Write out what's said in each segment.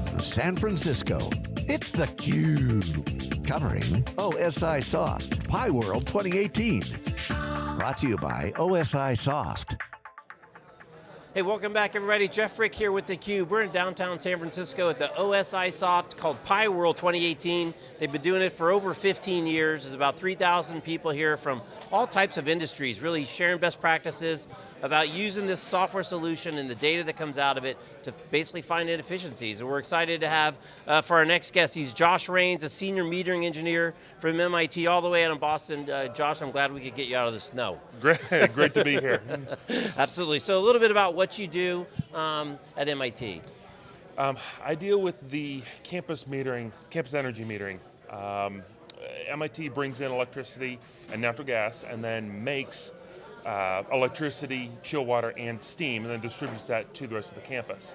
from San Francisco, it's theCUBE. Covering OSIsoft, Pi World 2018. Brought to you by OSIsoft. Hey, welcome back everybody. Jeff Frick here with theCUBE. We're in downtown San Francisco at the OSIsoft called Pi World 2018. They've been doing it for over 15 years. There's about 3,000 people here from all types of industries, really sharing best practices about using this software solution and the data that comes out of it to basically find inefficiencies. And we're excited to have, uh, for our next guest, he's Josh Rains, a senior metering engineer from MIT all the way out in Boston. Uh, Josh, I'm glad we could get you out of the snow. Great, great to be here. Absolutely, so a little bit about what you do um, at MIT. Um, I deal with the campus metering, campus energy metering. Um, MIT brings in electricity and natural gas and then makes uh, electricity, chill water, and steam, and then distributes that to the rest of the campus.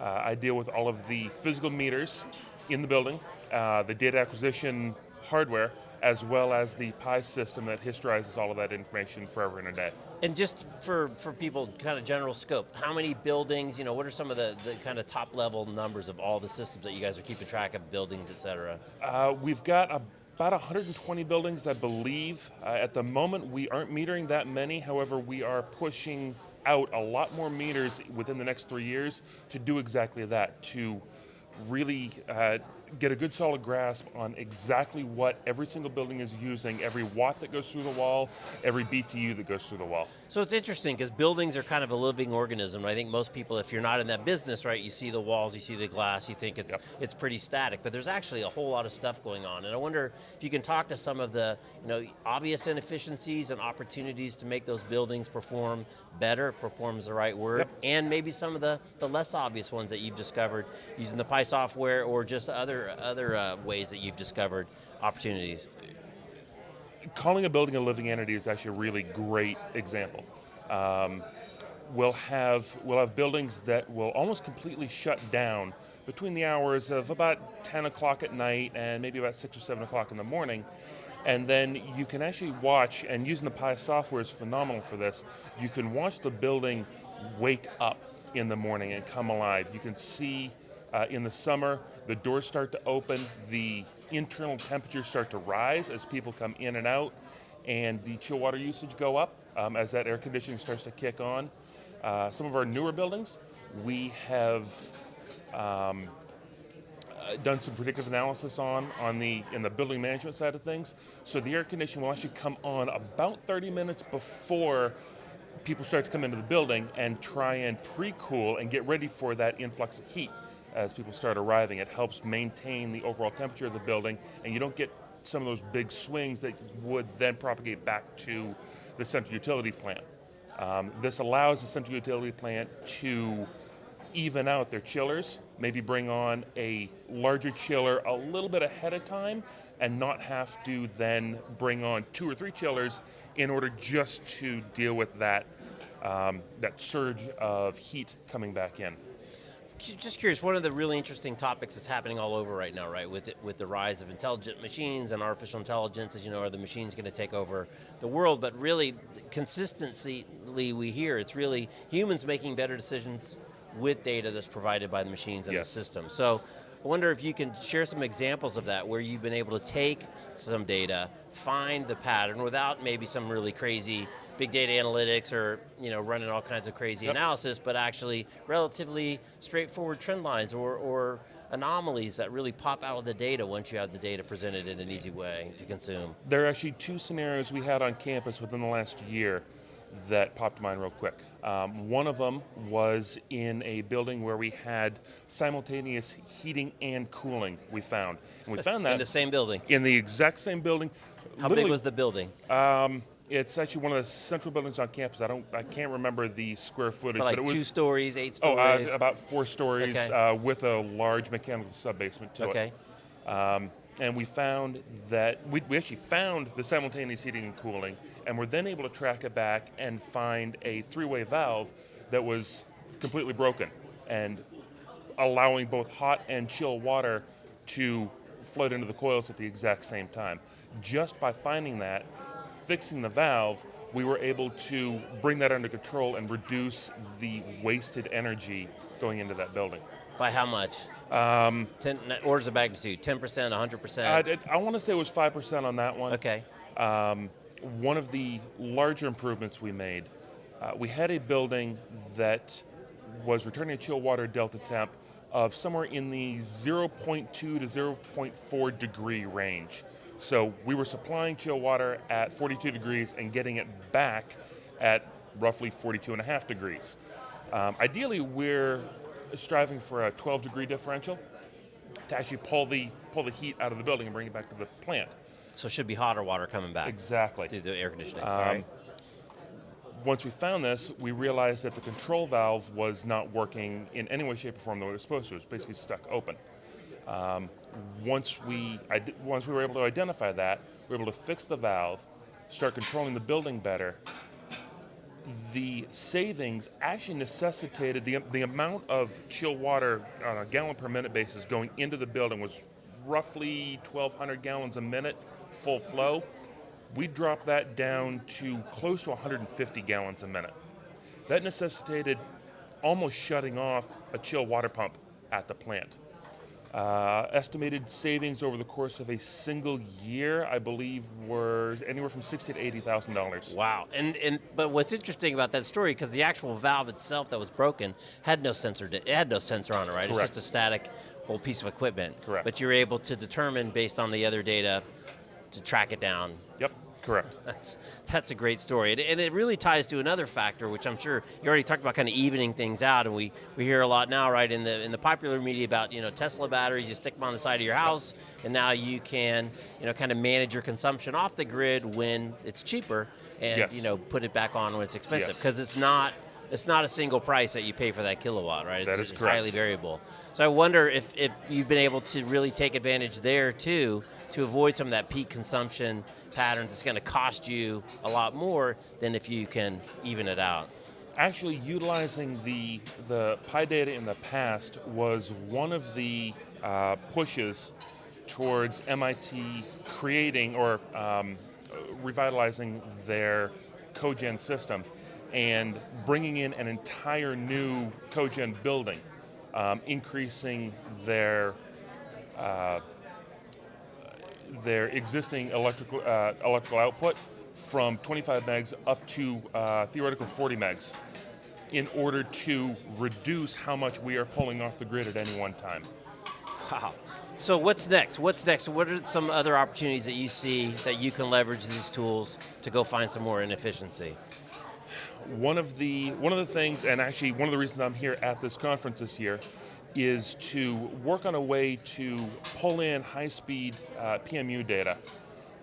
Uh, I deal with all of the physical meters in the building, uh, the data acquisition hardware, as well as the Pi system that historizes all of that information forever and a day. And just for, for people, kind of general scope, how many buildings, you know, what are some of the, the kind of top level numbers of all the systems that you guys are keeping track of, buildings, et cetera? Uh, we've got a about 120 buildings, I believe. Uh, at the moment, we aren't metering that many. However, we are pushing out a lot more meters within the next three years to do exactly that, to really uh, get a good solid grasp on exactly what every single building is using, every watt that goes through the wall, every BTU that goes through the wall. So it's interesting because buildings are kind of a living organism. I think most people, if you're not in that business, right, you see the walls, you see the glass, you think it's, yep. it's pretty static, but there's actually a whole lot of stuff going on. And I wonder if you can talk to some of the you know, obvious inefficiencies and opportunities to make those buildings perform better, performs the right word, yep. and maybe some of the, the less obvious ones that you've discovered using the Pi software or just other other uh, ways that you've discovered opportunities? Calling a building a living entity is actually a really great example. Um, we'll have we'll have buildings that will almost completely shut down between the hours of about 10 o'clock at night and maybe about 6 or 7 o'clock in the morning. And then you can actually watch, and using the Pi software is phenomenal for this, you can watch the building wake up in the morning and come alive. You can see uh, in the summer, the doors start to open, the internal temperatures start to rise as people come in and out, and the chill water usage go up um, as that air conditioning starts to kick on. Uh, some of our newer buildings, we have um, uh, done some predictive analysis on, on the, in the building management side of things. So the air conditioning will actually come on about 30 minutes before people start to come into the building and try and pre-cool and get ready for that influx of heat as people start arriving. It helps maintain the overall temperature of the building and you don't get some of those big swings that would then propagate back to the central utility plant. Um, this allows the central utility plant to even out their chillers, maybe bring on a larger chiller a little bit ahead of time and not have to then bring on two or three chillers in order just to deal with that, um, that surge of heat coming back in just curious, one of the really interesting topics that's happening all over right now, right, with, it, with the rise of intelligent machines and artificial intelligence, as you know, are the machines going to take over the world, but really, consistently we hear, it's really humans making better decisions with data that's provided by the machines and yes. the system. So, I wonder if you can share some examples of that, where you've been able to take some data, find the pattern without maybe some really crazy big data analytics or you know running all kinds of crazy yep. analysis, but actually relatively straightforward trend lines or, or anomalies that really pop out of the data once you have the data presented in an easy way to consume. There are actually two scenarios we had on campus within the last year that popped to mind real quick. Um, one of them was in a building where we had simultaneous heating and cooling we found. And we found that- In the same building? In the exact same building. How big was the building? Um, it's actually one of the central buildings on campus. I don't, I can't remember the square footage. But like but two was, stories, eight stories? Oh, uh, about four stories okay. uh, with a large mechanical sub-basement to okay. it. Um, and we found that, we, we actually found the simultaneous heating and cooling, and we're then able to track it back and find a three-way valve that was completely broken, and allowing both hot and chill water to flood into the coils at the exact same time. Just by finding that, fixing the valve, we were able to bring that under control and reduce the wasted energy going into that building. By how much? Um, Ten, orders of magnitude, 10%, 100%? I, I want to say it was 5% on that one. okay. one of the larger improvements we made, uh, we had a building that was returning a chill water delta temp of somewhere in the 0.2 to 0.4 degree range. So we were supplying chill water at 42 degrees and getting it back at roughly 42 and a half degrees. Um, ideally, we're striving for a 12 degree differential to actually pull the, pull the heat out of the building and bring it back to the plant. So it should be hotter water coming back Exactly. through the air conditioning. Um, right. Once we found this, we realized that the control valve was not working in any way, shape, or form the way it was supposed to. It was basically stuck open. Um, once we once we were able to identify that, we were able to fix the valve, start controlling the building better. The savings actually necessitated the the amount of chill water on a gallon per minute basis going into the building was roughly 1,200 gallons a minute, full flow we dropped that down to close to 150 gallons a minute. That necessitated almost shutting off a chill water pump at the plant. Uh, estimated savings over the course of a single year, I believe, were anywhere from sixty to eighty thousand dollars. Wow, and and but what's interesting about that story because the actual valve itself that was broken had no sensor. It had no sensor on it, right? Correct. It's just a static old piece of equipment. Correct. But you're able to determine based on the other data to track it down. Yep, correct. That's that's a great story, and, and it really ties to another factor, which I'm sure you already talked about, kind of evening things out, and we, we hear a lot now, right, in the in the popular media about you know Tesla batteries. You stick them on the side of your house, and now you can you know kind of manage your consumption off the grid when it's cheaper, and Yes. you know put it back on when it's expensive, Yes. because it's not. It's not a single price that you pay for that kilowatt, right? It's That is correct. highly variable. So I wonder if, if you've been able to really take advantage there too to avoid some of that peak consumption patterns. It's going to cost you a lot more than if you can even it out. Actually, utilizing the the Pi data in the past was one of the uh, pushes towards MIT creating or um, revitalizing their cogen system and bringing in an entire new cogen building, um, increasing their their existing electrical uh, electrical output from 25 megs up to uh, theoretical 40 megs in order to reduce how much we are pulling off the grid at any one time. Wow. So what's next? What's next? What are some other opportunities that you see that you can leverage these tools to go find some more inefficiency? One of the one of the things, and actually one of the reasons I'm here at this conference this year, is to work on a way to pull in high-speed uh, PMU data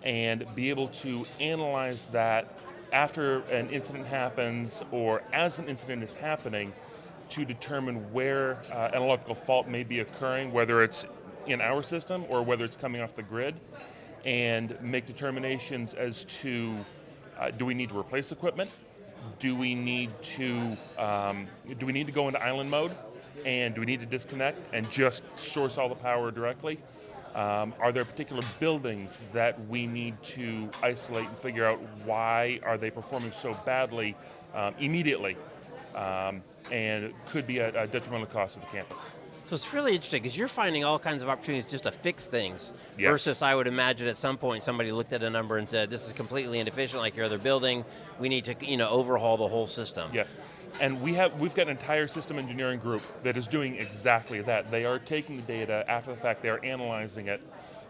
and be able to analyze that after an incident happens or as an incident is happening to determine where uh, an electrical fault may be occurring, whether it's in our system or whether it's coming off the grid, and make determinations as to uh, do we need to replace equipment? Do we need to um, do we need to go into island mode? And do we need to disconnect and just source all the power directly? Um, are there particular buildings that we need to isolate and figure out why are they performing so badly um, immediately, um, and could be at a detrimental cost to the campus? So it's really interesting because you're finding all kinds of opportunities just to fix things Yes. versus I would imagine at some point somebody looked at a number and said, this is completely inefficient like your other building. We need to you know, overhaul the whole system. Yes, and we have we've got an entire system engineering group that is doing exactly that. They are taking the data after the fact. They are analyzing it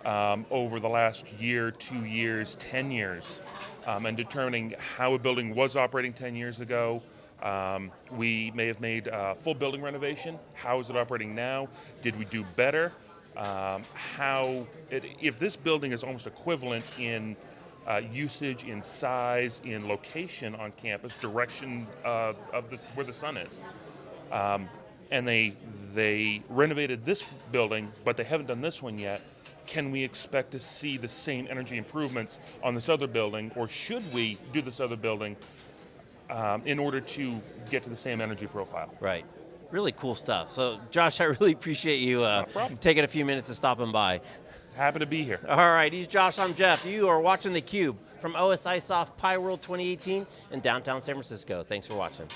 um, over the last year, two years, ten years, um, and determining how a building was operating ten years ago. Um, we may have made full building renovation. How is it operating now? Did we do better? Um, how it, if this building is almost equivalent in uh, usage in size, in location on campus, direction uh, of the, where the sun is. Um, and they they renovated this building, but they haven't done this one yet. Can we expect to see the same energy improvements on this other building, or should we do this other building um, in order to get to the same energy profile? Right. Really cool stuff. So, Josh, I really appreciate you uh, No taking a few minutes to stop and stopping by. Happy to be here. All right, he's Josh, I'm Jeff. You are watching theCUBE from OSIsoft Pi World 2018 in downtown San Francisco. Thanks for watching.